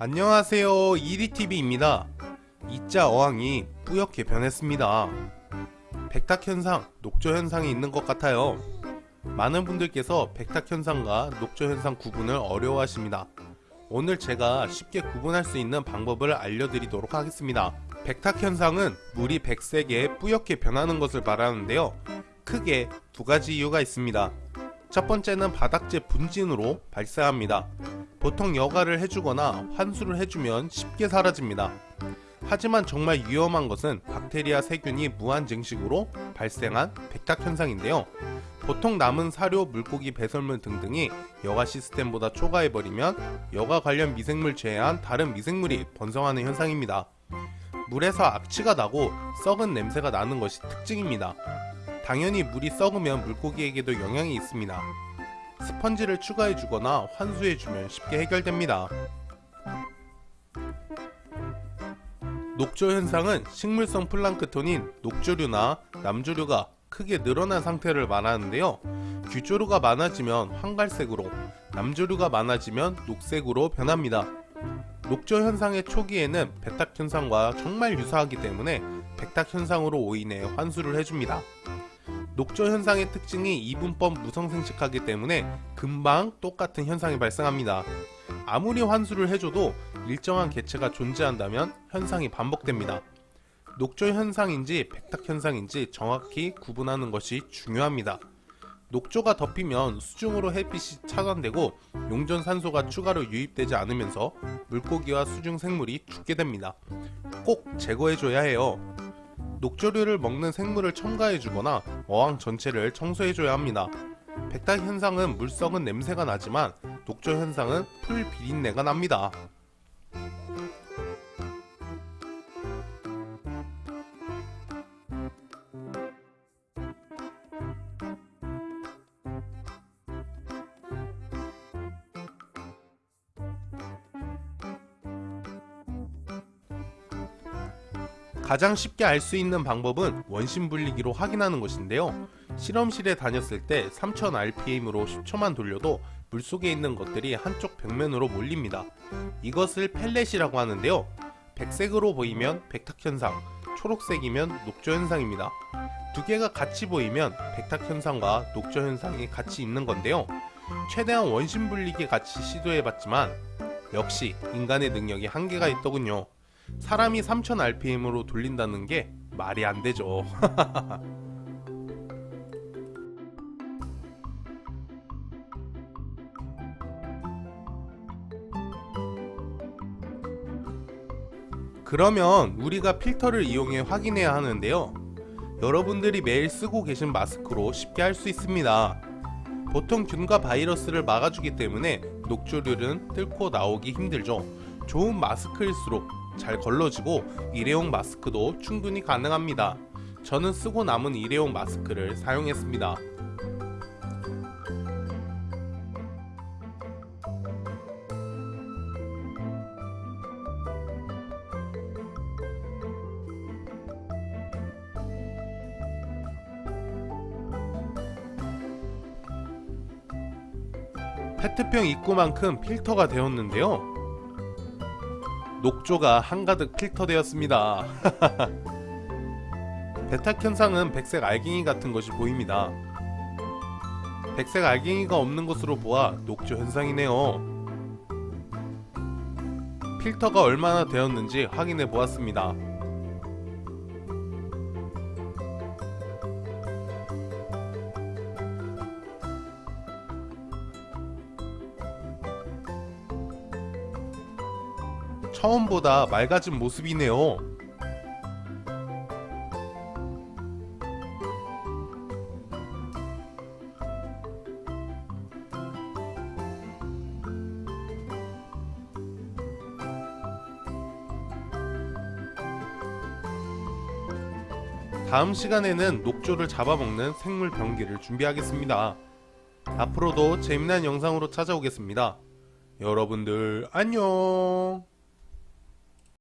안녕하세요. 이리TV입니다. 이자 어항이 뿌옇게 변했습니다. 백탁현상, 녹조현상이 있는 것 같아요. 많은 분들께서 백탁현상과 녹조현상 구분을 어려워하십니다. 오늘 제가 쉽게 구분할 수 있는 방법을 알려드리도록 하겠습니다. 백탁현상은 물이 백색에 뿌옇게 변하는 것을 말하는데요. 크게 두 가지 이유가 있습니다 첫 번째는 바닥재 분진으로 발생합니다 보통 여과를 해주거나 환수를 해주면 쉽게 사라집니다. 하지만 정말 위험한 것은 박테리아 세균이 무한 증식으로 발생한 백탁 현상인데요. 보통 남은 사료, 물고기, 배설물 등등이 여과 시스템보다 초과해버리면 여과 관련 미생물 제외한 다른 미생물이 번성하는 현상입니다. 물에서 악취가 나고 썩은 냄새가 나는 것이 특징입니다. 당연히 물이 썩으면 물고기에게도 영향이 있습니다. 스펀지를 추가해주거나 환수해주면 쉽게 해결됩니다. 녹조 현상은 식물성 플랑크톤인 녹조류나 남조류가 크게 늘어난 상태를 말하는데요. 규조류가 많아지면 황갈색으로, 남조류가 많아지면 녹색으로 변합니다. 녹조 현상의 초기에는 백탁 현상과 정말 유사하기 때문에 백탁 현상으로 오인해 환수를 해줍니다. 녹조 현상의 특징이 이분법 무성생식하기 때문에 금방 똑같은 현상이 발생합니다. 아무리 환수를 해줘도 일정한 개체가 존재한다면 현상이 반복됩니다. 녹조 현상인지 백탁 현상인지 정확히 구분하는 것이 중요합니다. 녹조가 덮이면 수중으로 햇빛이 차단되고 용존 산소가 추가로 유입되지 않으면서 물고기와 수중 생물이 죽게 됩니다. 꼭 제거해줘야 해요. 녹조류를 먹는 생물을 첨가해주거나 어항 전체를 청소해줘야 합니다. 백탁 현상은 물 썩은 냄새가 나지만 녹조 현상은 풀 비린내가 납니다. 가장 쉽게 알 수 있는 방법은 원심 분리기로 확인하는 것인데요. 실험실에 다녔을 때 3000rpm으로 10초만 돌려도 물속에 있는 것들이 한쪽 벽면으로 몰립니다. 이것을 펠렛이라고 하는데요. 백색으로 보이면 백탁현상, 초록색이면 녹조현상입니다. 두 개가 같이 보이면 백탁현상과 녹조현상이 같이 있는 건데요. 최대한 원심 분리기 같이 시도해봤지만 역시 인간의 능력이 한계가 있더군요. 사람이 3000rpm으로 돌린다는 게 말이 안 되죠. 그러면 우리가 필터를 이용해 확인해야 하는데요. 여러분들이 매일 쓰고 계신 마스크로 쉽게 할 수 있습니다. 보통 균과 바이러스를 막아주기 때문에 녹조류는 뚫고 나오기 힘들죠. 좋은 마스크일수록 잘 걸러지고 일회용 마스크도 충분히 가능합니다. 저는 쓰고 남은 일회용 마스크를 사용했습니다. 페트병 입구만큼 필터가 되었는데요. 녹조가 한가득 필터되었습니다. 배탁 현상은 백색 알갱이 같은 것이 보입니다. 백색 알갱이가 없는 것으로 보아 녹조 현상이네요. 필터가 얼마나 되었는지 확인해 보았습니다. 처음보다 맑아진 모습이네요. 다음 시간에는 녹조를 잡아먹는 생물 병기를 준비하겠습니다. 앞으로도 재미난 영상으로 찾아오겠습니다. 여러분들 안녕